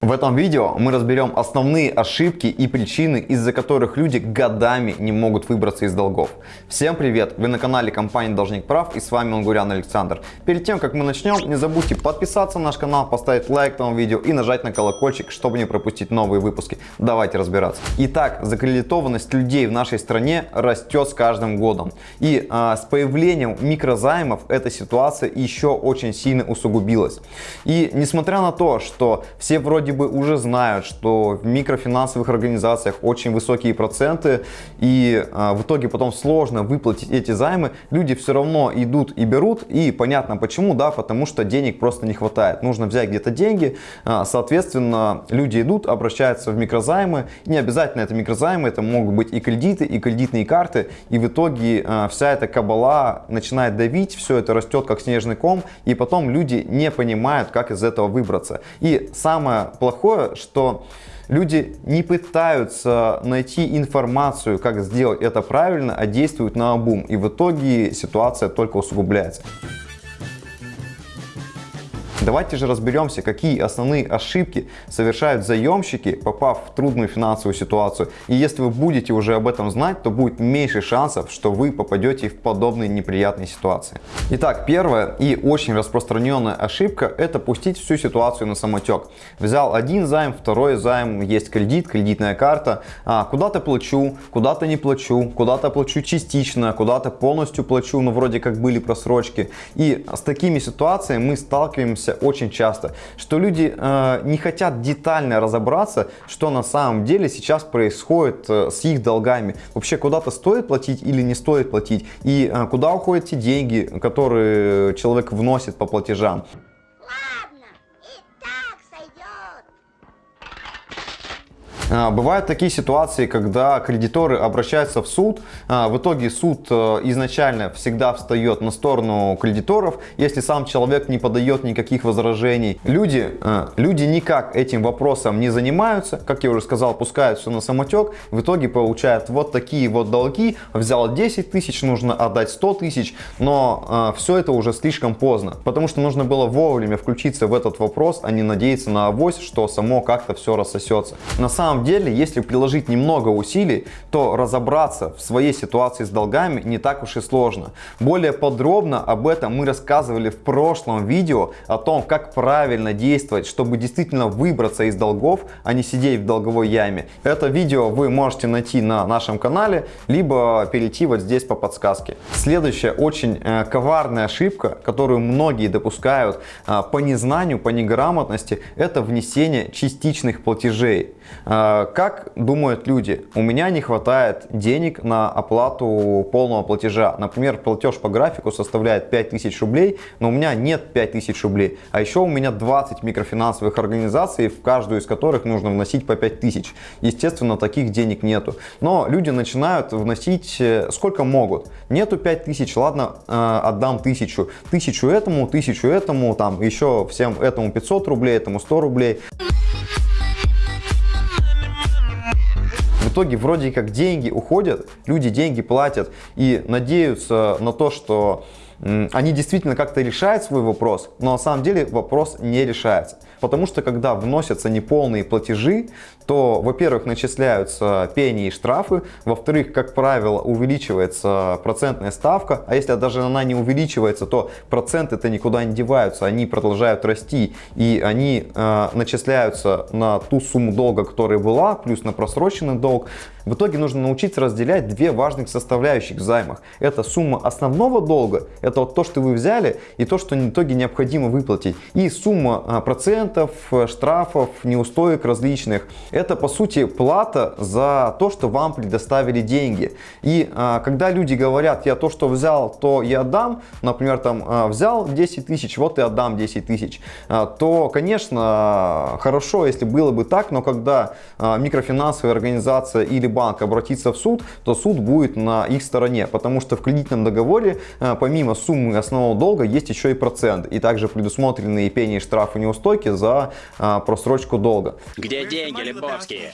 В этом видео мы разберем основные ошибки и причины, из-за которых люди годами не могут выбраться из долгов. Всем привет! Вы на канале компании Должник Прав и с вами Лангурян Александр. Перед тем, как мы начнем, не забудьте подписаться на наш канал, поставить лайк этому видео и нажать на колокольчик, чтобы не пропустить новые выпуски. Давайте разбираться. Итак, закредитованность людей в нашей стране растет с каждым годом. И а, с появлением микрозаймов эта ситуация еще очень сильно усугубилась. И несмотря на то, что все вроде вроде бы уже знают, что в микрофинансовых организациях очень высокие проценты, и а, в итоге потом сложно выплатить эти займы, люди все равно идут и берут, и понятно почему, да, потому что денег просто не хватает. Нужно взять где-то деньги, а, соответственно, люди идут, обращаются в микрозаймы, не обязательно это микрозаймы, это могут быть и кредиты, и кредитные карты, и в итоге а, вся эта кабала начинает давить, все это растет как снежный ком, и потом люди не понимают, как из этого выбраться. И самое плохое, что люди не пытаются найти информацию, как сделать это правильно, а действуют на обум. И в итоге ситуация только усугубляется. Давайте же разберемся, какие основные ошибки совершают заемщики, попав в трудную финансовую ситуацию. И если вы будете уже об этом знать, то будет меньше шансов, что вы попадете в подобные неприятные ситуации. Итак, первая и очень распространенная ошибка – это пустить всю ситуацию на самотек. Взял один займ, второй займ, есть кредит, кредитная карта. А, куда-то плачу, куда-то не плачу, куда-то плачу частично, куда-то полностью плачу, но вроде как были просрочки. И с такими ситуациями мы сталкиваемся очень часто, что люди э, не хотят детально разобраться, что на самом деле сейчас происходит э, с их долгами. Вообще куда-то стоит платить или не стоит платить, и э, куда уходят те деньги, которые человек вносит по платежам. Бывают такие ситуации, когда кредиторы обращаются в суд. А, в итоге суд э, изначально всегда встает на сторону кредиторов, если сам человек не подает никаких возражений. Люди, э, люди никак этим вопросом не занимаются. Как я уже сказал, пускают все на самотек. В итоге получают вот такие вот долги. Взял 10 тысяч, нужно отдать 100 тысяч. Но все это уже слишком поздно. Потому что нужно было вовремя включиться в этот вопрос, а не надеяться на авось, что само как-то все рассосется. На самом самом деле, если приложить немного усилий, то разобраться в своей ситуации с долгами не так уж и сложно. Более подробно об этом мы рассказывали в прошлом видео, о том, как правильно действовать, чтобы действительно выбраться из долгов, а не сидеть в долговой яме. Это видео вы можете найти на нашем канале, либо перейти вот здесь по подсказке. Следующая очень э, коварная ошибка, которую многие допускают э, по незнанию, по неграмотности, это внесение частичных платежей. А, как думают люди? У меня не хватает денег на оплату полного платежа. Например, платеж по графику составляет 5000 рублей, но у меня нет 5000 рублей. А еще у меня 20 микрофинансовых организаций, в каждую из которых нужно вносить по 5000. Естественно, таких денег нету. Но люди начинают вносить э, сколько могут. Нету 5000, ладно, э, отдам 1000. 1000 этому, 1000 этому, там еще всем этому 500 рублей, этому 100 рублей. Итоге вроде как деньги уходят, люди деньги платят и надеются на то, что они действительно как-то решают свой вопрос, но на самом деле вопрос не решается. Потому что когда вносятся неполные платежи, то, во-первых, начисляются пени и штрафы, во-вторых, как правило, увеличивается процентная ставка, а если даже она не увеличивается, то проценты-то никуда не деваются, они продолжают расти, и они э, начисляются на ту сумму долга, которая была, плюс на просроченный долг. В итоге нужно научиться разделять две важных составляющих в займах. Это сумма основного долга, это вот то, что вы взяли, и то, что в итоге необходимо выплатить. И сумма а, процентов, штрафов, неустоек различных. Это по сути плата за то, что вам предоставили деньги. И а, когда люди говорят, я то, что взял, то я отдам, например, там а, взял 10 тысяч, вот и отдам 10 тысяч, то, конечно, хорошо, если было бы так, но когда микрофинансовая организация или банк обратится в суд, то суд будет на их стороне, потому что в кредитном договоре э, помимо суммы основного долга есть еще и процент, и также предусмотрены и пени, и штрафы, неустойки за э, просрочку долга. Где деньги, Лебовские?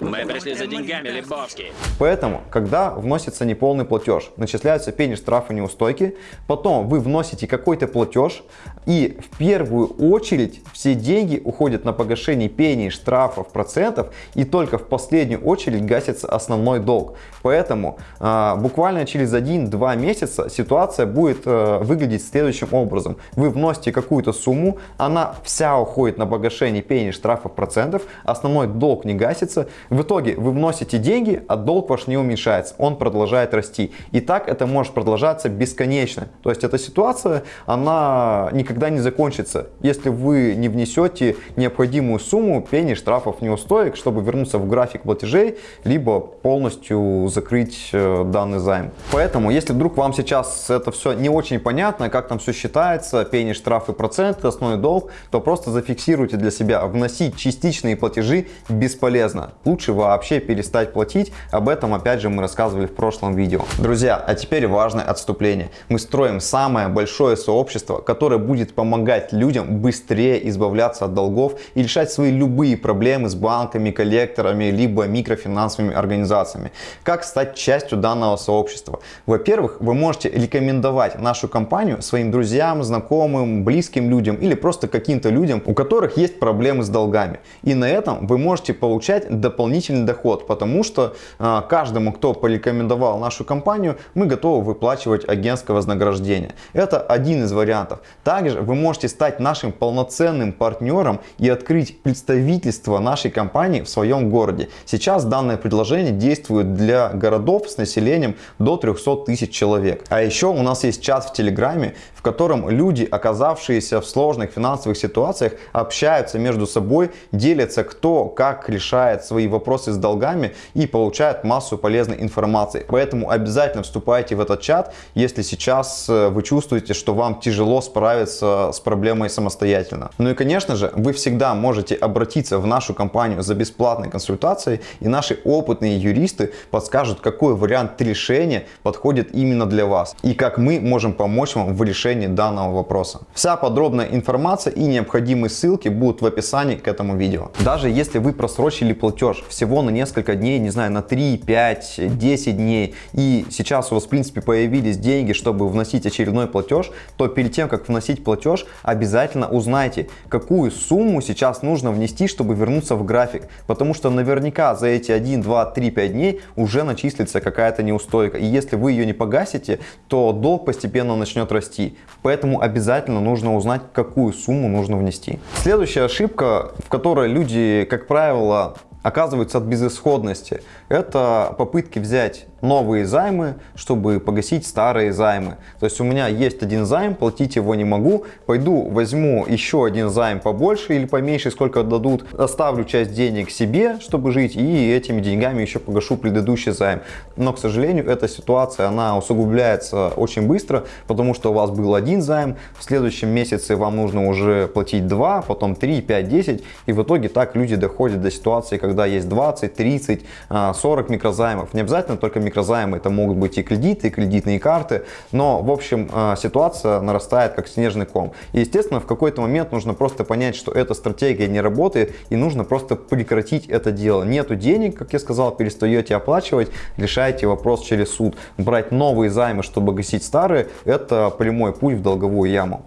Мы пришли за деньгами, Лебовский. Поэтому, когда вносится неполный платеж, начисляются пени, штрафы, неустойки, потом вы вносите какой-то платеж, и в первую очередь все деньги уходят на погашение пений, штрафов, процентов, и только в последнюю очередь гасится основной долг. Поэтому э, буквально через 1-2 месяца ситуация будет э, выглядеть следующим образом. Вы вносите какую-то сумму, она вся уходит на погашение пений, штрафов, процентов, основной долг не гасится. В итоге вы вносите деньги, а долг ваш не уменьшается, он продолжает расти. И так это может продолжаться бесконечно. То есть эта ситуация, она никогда не закончится, если вы не внесете необходимую сумму пений, штрафов, неустоек, чтобы вернуться в график платежей, либо полностью закрыть э, данный займ. Поэтому, если вдруг вам сейчас это все не очень понятно, как там все считается, пени, штрафы, проценты, основной долг, то просто зафиксируйте для себя, вносить частичные платежи бесполезно. Лучше вообще перестать платить, об этом опять же мы рассказывали в прошлом видео. Друзья, а теперь важное отступление. Мы строим самое большое сообщество, которое будет помогать людям быстрее избавляться от долгов и решать свои любые проблемы с банками, коллекторами, либо микрофинансовыми организациями. Как стать частью данного сообщества? Во-первых, вы можете рекомендовать нашу компанию своим друзьям, знакомым, близким людям или просто каким-то людям, у которых есть проблемы с долгами. И на этом вы можете получать дополнительный доход, потому что э, каждому, кто порекомендовал нашу компанию, мы готовы выплачивать агентское вознаграждение. Это один из вариантов. Также вы можете стать нашим полноценным партнером и открыть представительство нашей компании в своем городе. Сейчас данное предложение действует для городов с населением до 300 тысяч человек. А еще у нас есть чат в Телеграме, в котором люди, оказавшиеся в сложных финансовых ситуациях, общаются между собой, делятся кто как решает свои вопросы с долгами и получают массу полезной информации. Поэтому обязательно вступайте в этот чат, если сейчас э, вы чувствуете, что вам тяжело справиться с проблемой самостоятельно. Ну и конечно же, вы всегда можете обратиться в нашу компанию за бесплатной консультацией и наши опытные юристы подскажут, какой вариант решения подходит именно для вас и как мы можем помочь вам в решении данного вопроса. Вся подробная информация и необходимые ссылки будут в описании к этому видео. Даже если вы просрочили платеж всего на несколько дней, не знаю, на 3, 5, 10 дней, и сейчас у вас в принципе появились деньги, чтобы вносить очередной платеж, то перед тем, как вносить платеж, обязательно узнайте, какую сумму сейчас нужно внести, чтобы вернуться в график. Потому что наверняка за эти 1, 2, 3, 5 дней уже начислится какая-то неустойка. И если вы ее не погасите, то долг постепенно начнет расти. Поэтому обязательно нужно узнать, какую сумму нужно внести. Следующая ошибка, в которой люди, как правило, оказываются от безысходности. Это попытки взять новые займы, чтобы погасить старые займы. То есть у меня есть один займ, платить его не могу, пойду возьму еще один займ побольше или поменьше, сколько дадут, оставлю часть денег себе, чтобы жить, и этими деньгами еще погашу предыдущий займ. Но, к сожалению, эта ситуация, она усугубляется очень быстро, потому что у вас был один займ, в следующем месяце вам нужно уже платить 2, потом 3, 5, 10, и в итоге так люди доходят до ситуации, когда есть 20, 30, 40 микрозаймов. Не обязательно только микрозаймы микрозаймы, это могут быть и кредиты, и кредитные карты, но в общем э, ситуация нарастает как снежный ком. И естественно в какой-то момент нужно просто понять, что эта стратегия не работает и нужно просто прекратить это дело. Нету денег, как я сказал, перестаете оплачивать, решаете вопрос через суд. Брать новые займы, чтобы гасить старые, это прямой путь в долговую яму.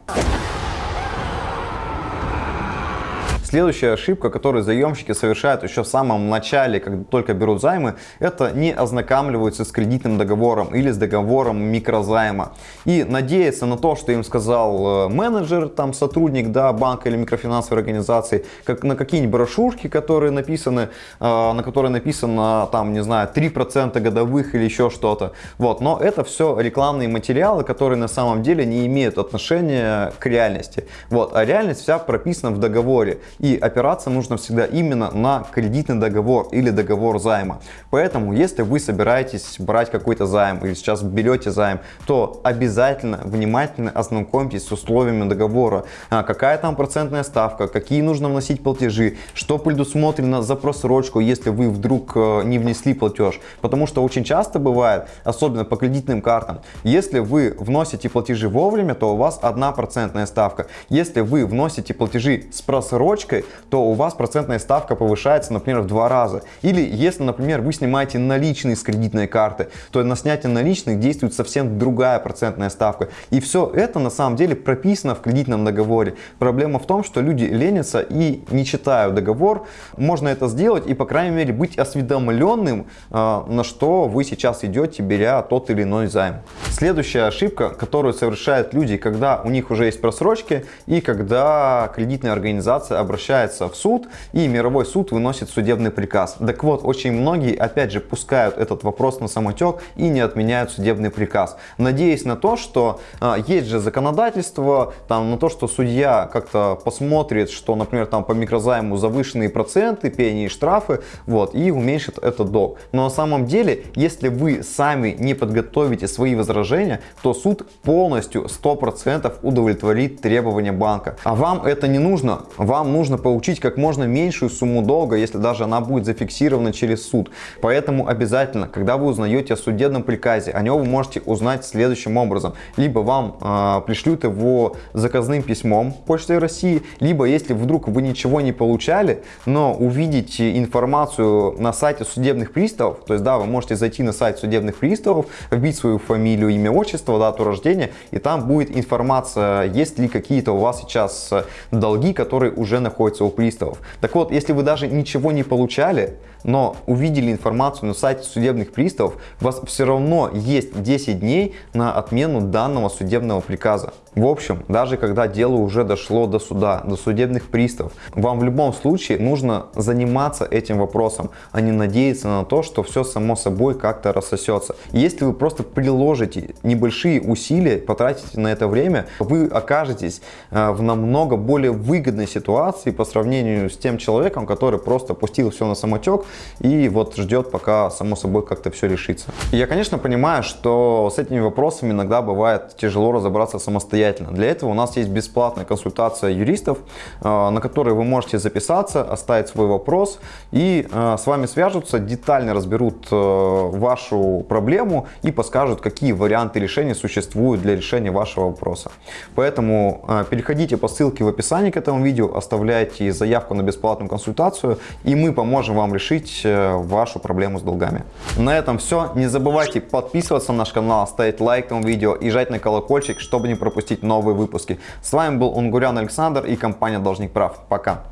Следующая ошибка, которую заемщики совершают еще в самом начале, когда только берут займы, это не ознакомливаются с кредитным договором или с договором микрозайма. И надеяться на то, что им сказал э, менеджер, там сотрудник да, банка или микрофинансовой организации, как на какие-нибудь брошюрки, которые написаны, э, на которые написано там, не знаю, 3% годовых или еще что-то. Вот. Но это все рекламные материалы, которые на самом деле не имеют отношения к реальности. Вот. А реальность вся прописана в договоре. И опираться нужно всегда именно на кредитный договор или договор займа. Поэтому, если вы собираетесь брать какой-то займ или сейчас берете займ, то обязательно внимательно ознакомьтесь с условиями договора. А, какая там процентная ставка, какие нужно вносить платежи, что предусмотрено за просрочку, если вы вдруг э, не внесли платеж. Потому что очень часто бывает, особенно по кредитным картам, если вы вносите платежи вовремя, то у вас одна процентная ставка. Если вы вносите платежи с просрочкой, просрочкой, то у вас процентная ставка повышается, например, в два раза. Или если, например, вы снимаете наличные с кредитной карты, то на снятие наличных действует совсем другая процентная ставка. И все это на самом деле прописано в кредитном договоре. Проблема в том, что люди ленятся и не читают договор. Можно это сделать и, по крайней мере, быть осведомленным, а, на что вы сейчас идете, беря тот или иной займ. Следующая ошибка, которую совершают люди, когда у них уже есть просрочки и когда кредитная организация обращается в суд и мировой суд выносит судебный приказ. Так вот, очень многие, опять же, пускают этот вопрос на самотек и не отменяют судебный приказ, надеясь на то, что а, есть же законодательство, там, на то, что судья как-то посмотрит, что, например, там по микрозайму завышенные проценты, пени и штрафы, вот, и уменьшит этот долг. Но на самом деле, если вы сами не подготовите свои возражения, то суд полностью 100% удовлетворит требования банка. А вам это не нужно. Вам нужно получить как можно меньшую сумму долга, если даже она будет зафиксирована через суд. Поэтому обязательно, когда вы узнаете о судебном приказе, о нем вы можете узнать следующим образом. Либо вам э, пришлют его заказным письмом Почтой России, либо если вдруг вы ничего не получали, но увидите информацию на сайте судебных приставов, то есть да, вы можете зайти на сайт судебных приставов, вбить свою фамилию, имя, отчество, дату рождения, и там будет информация, есть ли какие-то у вас сейчас долги, которые уже находятся у приставов. Так вот, если вы даже ничего не получали, но увидели информацию на сайте судебных приставов, у вас все равно есть 10 дней на отмену данного судебного приказа. В общем, даже когда дело уже дошло до суда, до судебных приставов, вам в любом случае нужно заниматься этим вопросом, а не надеяться на то, что все само собой как-то рассосется. Если вы просто приложите небольшие усилия, потратите на это время, вы окажетесь э, в намного более выгодной ситуации по сравнению с тем человеком, который просто пустил все на самотек и вот ждет, пока само собой как-то все решится. я, конечно, понимаю, что с этими вопросами иногда бывает тяжело разобраться самостоятельно. Для этого у нас есть бесплатная консультация юристов, э, на которой вы можете записаться, оставить свой вопрос, и э, с вами свяжутся, детально разберут э, вашу проблему и подскажут, какие варианты решения существуют для решения вашего вопроса. Поэтому переходите по ссылке в описании к этому видео, оставляйте заявку на бесплатную консультацию, и мы поможем вам решить решить э, вашу проблему с долгами. На этом все. Не забывайте подписываться на наш канал, ставить лайк этому видео и жать на колокольчик, чтобы не пропустить новые выпуски. С вами был Унгурян Александр и компания Должник Прав. Пока.